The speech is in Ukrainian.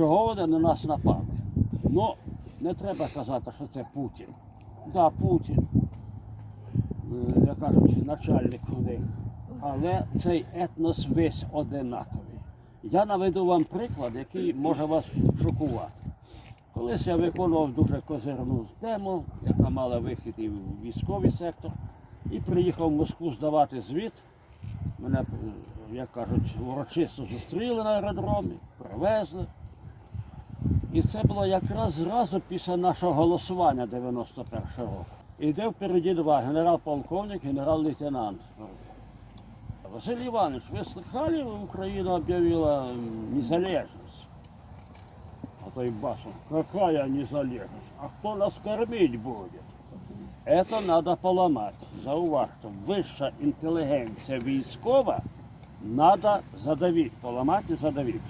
чого вони на нас напали. Ну, не треба казати, що це Путін. Так, да, Путін, е, як кажуть, начальник у них. Але цей етнос весь одинаковий. Я наведу вам приклад, який може вас шокувати. Колись я виконував дуже козирну тему, яка мала вихід і в військовий сектор, і приїхав в Москву здавати звіт. Мене, е, як кажуть, урочисто зустріли на аеродромі, привезли. І це було якраз зразу після нашого голосування 91 року. Іде впереді два генерал-полковник, генерал-лейтенант. Василий Иванович, вы слыхали, Украина объявила м, незалежность? А то и басом, какая незалежность? А кто нас кормить будет? Это надо поломать. Зауважте, вища інтелігенція військова надо задавити, поламати і задавити.